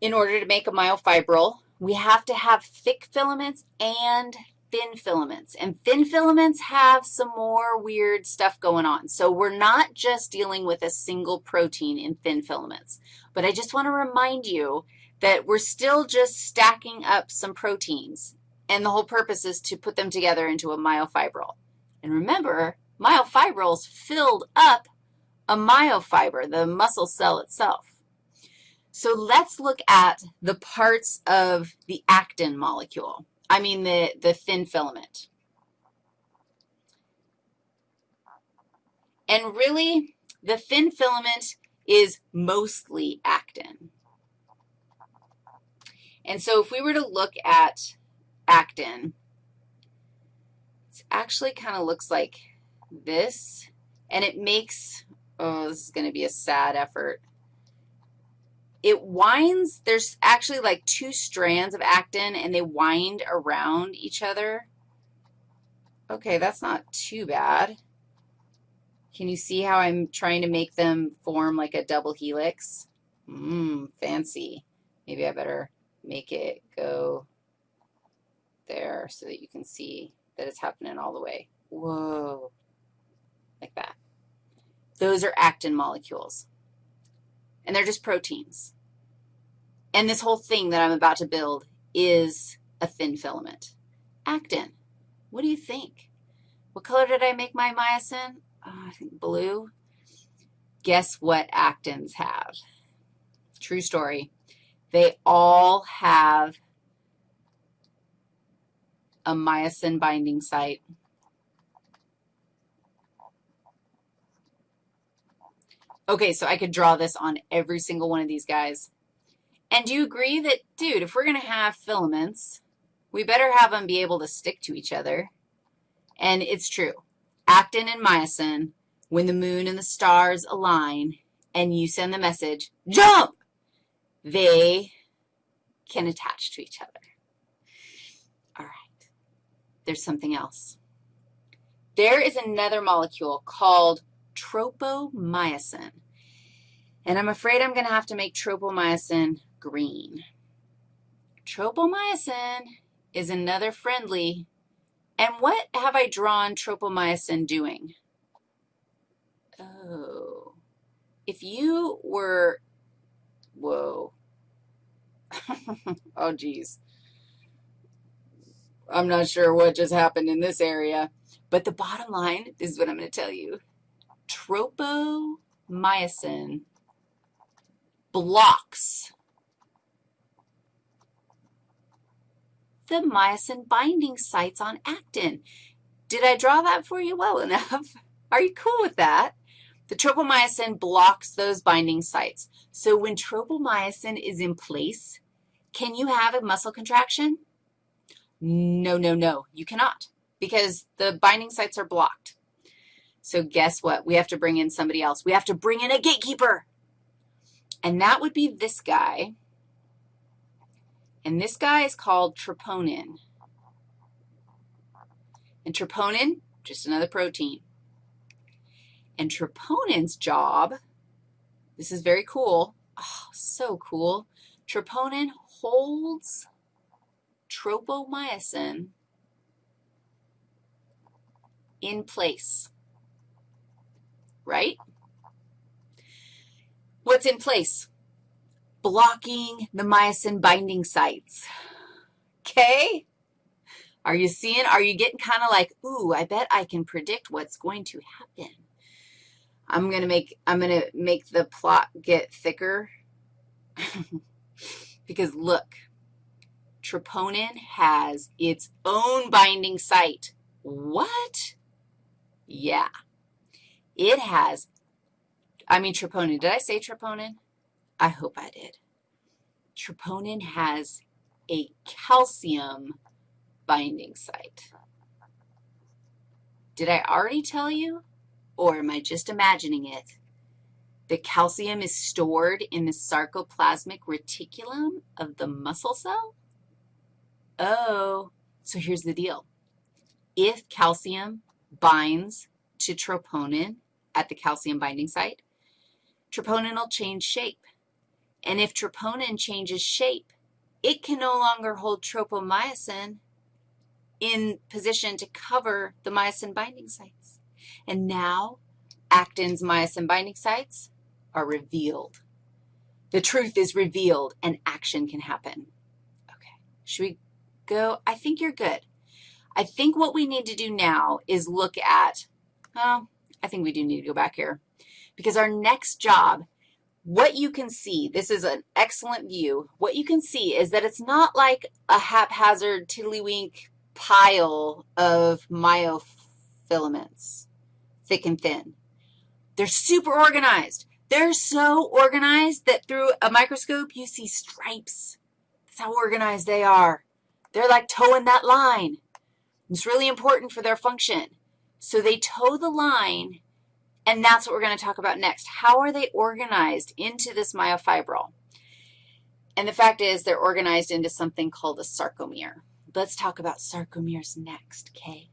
in order to make a myofibril, we have to have thick filaments and thin filaments. And thin filaments have some more weird stuff going on. So we're not just dealing with a single protein in thin filaments. But I just want to remind you that we're still just stacking up some proteins, and the whole purpose is to put them together into a myofibril. And remember, myofibrils filled up a myofiber, the muscle cell itself. So let's look at the parts of the actin molecule. I mean the, the thin filament. And really, the thin filament is mostly actin. And so if we were to look at actin, it actually kind of looks like this, and it makes, oh, this is going to be a sad effort it winds, there's actually like two strands of actin, and they wind around each other. Okay, that's not too bad. Can you see how I'm trying to make them form like a double helix? Mmm, fancy. Maybe I better make it go there so that you can see that it's happening all the way. Whoa, like that. Those are actin molecules and they're just proteins. And this whole thing that I'm about to build is a thin filament. Actin, what do you think? What color did I make my myosin? Oh, I think blue. Guess what actins have? True story. They all have a myosin binding site. Okay, so I could draw this on every single one of these guys. And do you agree that, dude, if we're going to have filaments, we better have them be able to stick to each other? And it's true. Actin and myosin, when the moon and the stars align and you send the message, jump, they can attach to each other. All right. There's something else. There is another molecule called tropomyosin. And I'm afraid I'm going to have to make tropomyosin green. Tropomyosin is another friendly. And what have I drawn tropomyosin doing? Oh, if you were, whoa. oh, geez. I'm not sure what just happened in this area. But the bottom line is what I'm going to tell you. Tropomyosin blocks the myosin binding sites on actin. Did I draw that for you well enough? Are you cool with that? The tropomyosin blocks those binding sites. So when tropomyosin is in place, can you have a muscle contraction? No, no, no, you cannot because the binding sites are blocked. So guess what? We have to bring in somebody else. We have to bring in a gatekeeper. And that would be this guy. And this guy is called troponin. And troponin, just another protein. And troponin's job, this is very cool. Oh, so cool. Troponin holds tropomyosin in place, right? What's in place? Blocking the myosin binding sites. Okay? Are you seeing? Are you getting kind of like, ooh, I bet I can predict what's going to happen. I'm going to make, I'm going to make the plot get thicker because look, troponin has its own binding site. What? Yeah. It has I mean troponin. Did I say troponin? I hope I did. Troponin has a calcium binding site. Did I already tell you, or am I just imagining it? The calcium is stored in the sarcoplasmic reticulum of the muscle cell? Oh, so here's the deal. If calcium binds to troponin at the calcium binding site, troponin will change shape. And if troponin changes shape, it can no longer hold tropomyosin in position to cover the myosin binding sites. And now actin's myosin binding sites are revealed. The truth is revealed and action can happen. Okay, should we go? I think you're good. I think what we need to do now is look at, oh, I think we do need to go back here because our next job, what you can see, this is an excellent view. What you can see is that it's not like a haphazard tiddlywink pile of myofilaments, thick and thin. They're super organized. They're so organized that through a microscope you see stripes. That's how organized they are. They're like toeing that line. It's really important for their function. So they toe the line, and that's what we're going to talk about next. How are they organized into this myofibril? And the fact is they're organized into something called a sarcomere. Let's talk about sarcomeres next, okay?